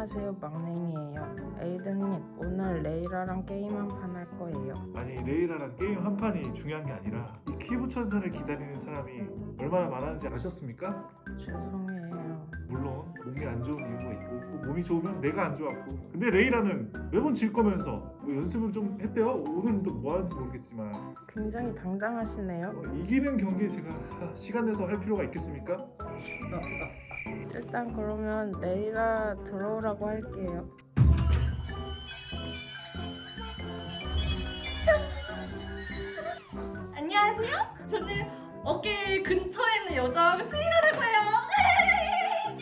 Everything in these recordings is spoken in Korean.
안녕하세요 막냉이에요. 에이든님 오늘 레이라랑 게임 한 판 할 거예요. 아니 레이라랑 게임 한 판이 중요한 게 아니라 이 기부 천사를 기다리는 사람이 얼마나 많았는지 아셨습니까? 죄송해요 물론 몸이 안 좋은 이유가 있고 또 몸이 좋으면 내가 안 좋았고 근데 레이라는 매번 질 거면서 뭐 연습을 좀 했대요 오늘은 또 뭐 하는지 모르겠지만 굉장히 당당하시네요 어, 이기는 경기에 제가 시간 내서 할 필요가 있겠습니까? 일단 그러면 레이라 들어오라고 할게요 안녕하세요. 저는 어깨 근처에 있는 여자 수인이라고 해요.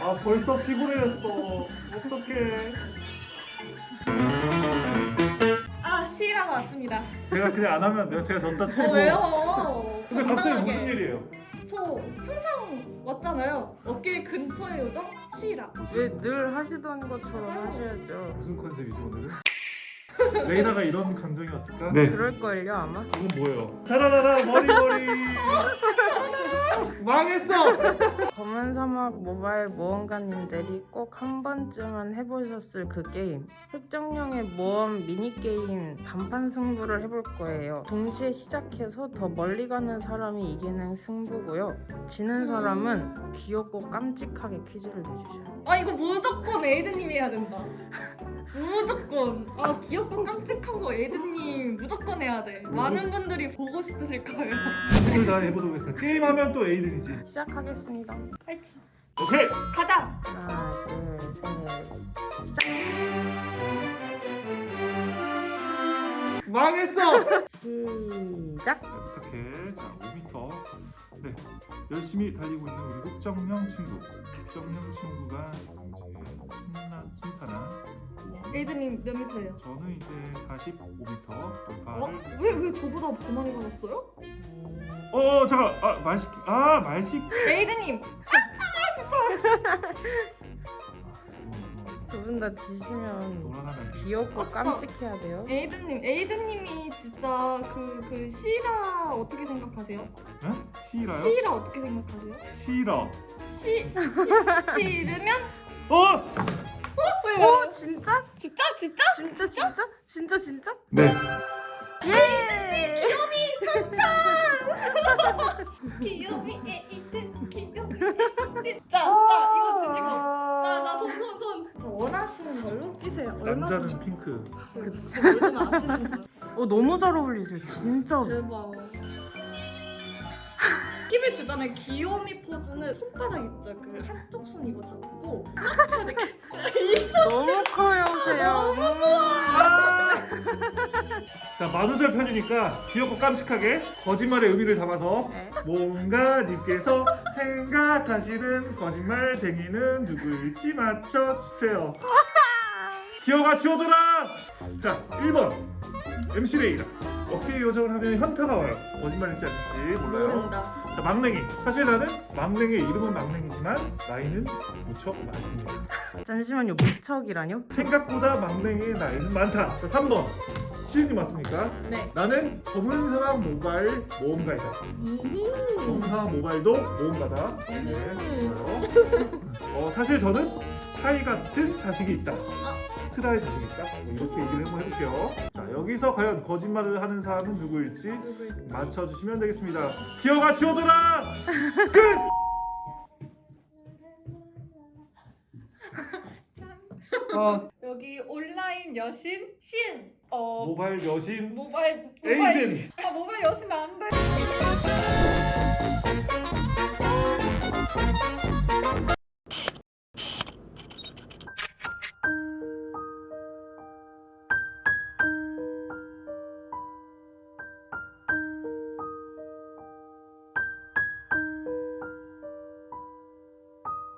아 벌써 피곤해졌어 어떡해 아 시라고 왔습니다. 제가 그냥 안 하면 내가 제가 졌다 치고 어, 왜요? 근데 갑자기. 무슨 일이에요? 저 항상 왔잖아요. 어깨 근처의 요정 시라. 왜늘 하시던 것처럼 맞아요. 하셔야죠 무슨 컨셉이죠 오늘은? 레이라가 이런 감정이었을까? 그럴걸요 아마? 이건 뭐예요? 자라라라 머리 머리 망했어! 검은 사막 모바일 모험가님들이 꼭 한 번쯤은 해보셨을 그 게임 흑정령의 모험 미니게임 단판 승부를 해볼 거예요 동시에 시작해서 더 멀리 가는 사람이 이기는 승부고요 지는 사람은 귀엽고 깜찍하게 퀴즈를 내주셔요 아 이거 무조건 에이든님이 해야 된다. 무조건. 아 귀엽고 깜찍한 거 에이드님 무조건 해야 돼. 많은 분들이 보고 싶으실 거예요. 오늘 다 해보도록 하겠습니다 게임하면 또 에이든이지 시작하겠습니다 파이팅. 오케이! 가자. 하나 둘셋 시작 망했어! 시작 자, 부탁해 자 5m 네 열심히 달리고 있는 우리 흑정령 친구 흑정령 친구가 지금 이제 신나 순탄한 에이드님 몇 미터예요? 저는 이제 45m 어? 돌파를 왜왜 저보다 더 많이 가셨어요? 어 잠깐 아 말식 아 말식 에이드님 두분 다 지시면 귀엽고 아, 진짜? 깜찍해야 돼요 에이드님, 에이드님이 진짜 그, 그 시라 어떻게 생각하세요? 에? 시라요? 시라 어떻게 생각하세요? 시라 시, 시, 싫으면? 어! 왜, 오 진짜? 진짜? 진짜? 진짜 진짜? 진짜 진짜? 네 예! 귀요미 에이든, 귀요미 에이든. 자, 자, 이거 주시고. 자, 자, 손, 손, 손. 자, 원하시는 걸로 끼세요. 남자는 핑크. 어 너무 잘 어울리세요 진짜 대박. 팁을 주자면 귀요미 포즈는 손바닥 있죠? 그 한쪽 손 이거 잡고 쫙. 너무 커요 세요. 자 만우절 편이니까 귀엽고 깜찍하게 거짓말의 의미를 담아서 네. 뭔가 님께서 생각하시는 거짓말쟁이는 누구일지 맞춰주세요. 기어가 지워줘라! 자 1번. MC 레이라 어깨 요정을 하면 현타가 와요. 거짓말일지 아닐지 몰라요. 모른다. 자 막냉이. 사실 나는 막냉이의 이름은 막냉이지만 나이는 무척 많습니다. 잠시만요. 무척이라뇨? 생각보다 막냉이의 나이는 많다. 자 3번. 시은님 왔으니까? 네. 나는 검은 사람 모바일 모험가이다. 검은 사람 모바일도 모험가다. 네 좋아요. 어, 사실 저는 샤이 같은 자식이 있다 스라의 자식이 있다. 뭐 이렇게 얘기를 한번 해볼게요. 자 여기서 과연 거짓말을 하는 사람은 누구일지 누구일지. 맞춰주시면 되겠습니다. 기어가 지워줘라! 끝! 아, 여기 온라인 여신 신. 어. 모바일 여신 모바일 모바일. 에이든. 아 모바일 여신 안